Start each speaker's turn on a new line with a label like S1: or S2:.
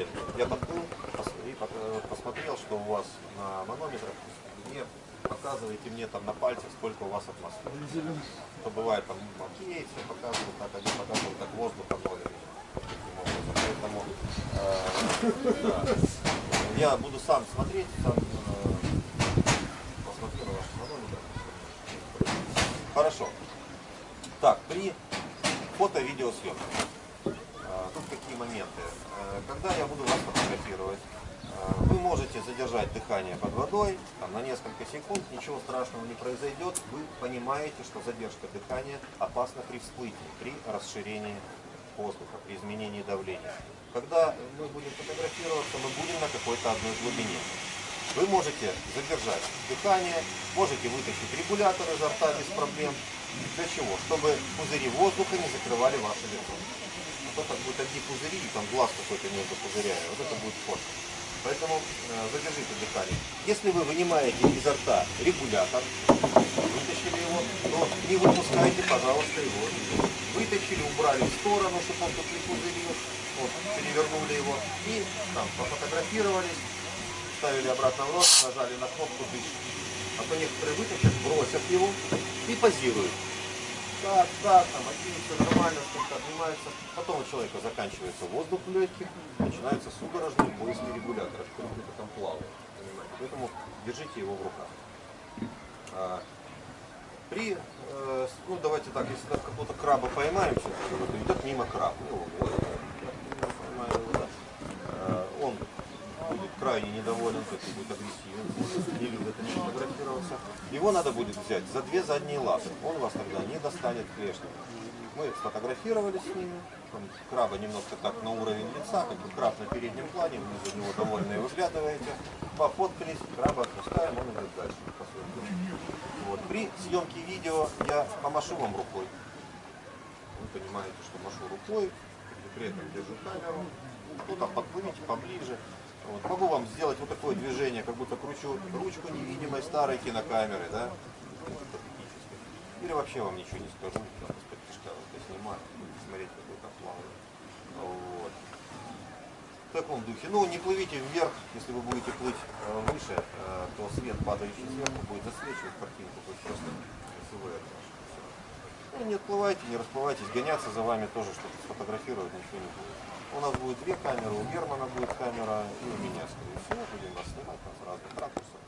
S1: и показали. Я пос- и посмотрел, что у вас на манометрах не показываете мне там на пальцах, сколько у вас атмосфер. То бывает там окей, все показывают, так один показывает, так. Таким образом. Поэтому э, да. я буду сам смотреть, сам э, посмотрю на ваш манометр. Хорошо. Так, при фото-видеосъемке. Тут какие моменты. Э, Когда я буду вас фотографировать, э, вы можете задержать дыхание под водой там, на несколько секунд, ничего страшного не произойдет. Вы понимаете, что задержка дыхания опасна при всплытии, при расширении воздуха, при изменении давления. Когда мы будем фотографироваться, мы будем на какой-то одной глубине. Вы можете задержать дыхание, можете вытащить регулятор изо рта без проблем. Для чего? Чтобы пузыри воздуха не закрывали ваше лицо. А то так будет одни пузыри, и там глаз какой-то между пузырями. Вот это будет фото. Поэтому э, задержите дыхание. Если вы вынимаете изо рта регулятор, вытащили его, то не выпускайте, пожалуйста, его. Вытащили, убрали в сторону, чтобы он тут не пузырил. Вот, перевернули его и там пофотографировались, ставили обратно в рот, нажали на кнопку дышит. А то некоторые вытащат, бросят его и позируют. Так, так, там, все нормально, сколько отнимается. Потом у человека заканчивается воздух в легких, начинаются судорожные поиски регулятора, что где-то там плавает. Понимаете? Поэтому держите его в руках. А, при, э, ну давайте так, если так какого-то краба поймаем, вот идет мимо краб, ну, вот, я поймаю его, да. Э, он будет крайне недоволен, то есть будет агрессивен, не любит они фотографироваться. Его надо будет взять за две задние лапы, он вас тогда не достанет клешней. Мы сфотографировали с ними, там краба немножко так на уровень лица, как бы краб на переднем плане, вы за него довольные выглядываете, пофоткались, краба отпускаем, он идет дальше. Вот. При съемке видео я помашу вам рукой. Вы понимаете, что машу рукой, при этом держу камеру. Ну там подплывите поближе. Вот. Могу вам сделать вот такое движение, как будто кручу ручку невидимой старой кинокамеры, да? Или вообще вам ничего не скажу, там из-под снимаю, смотреть, какой там плавает. Вот. В таком духе. Ну, не плывите вверх, если вы будете плыть э, выше, э, то свет, падающий сверху, будет засвечивать картинку, есть просто красивое Ну, не отплывайте, не расплывайтесь, гоняться за вами тоже, чтобы сфотографировать, ничего не будет. У нас будет две камеры, у Германа будет камера и у меня, скорее всего, будем вас снимать там с разных ракурсов.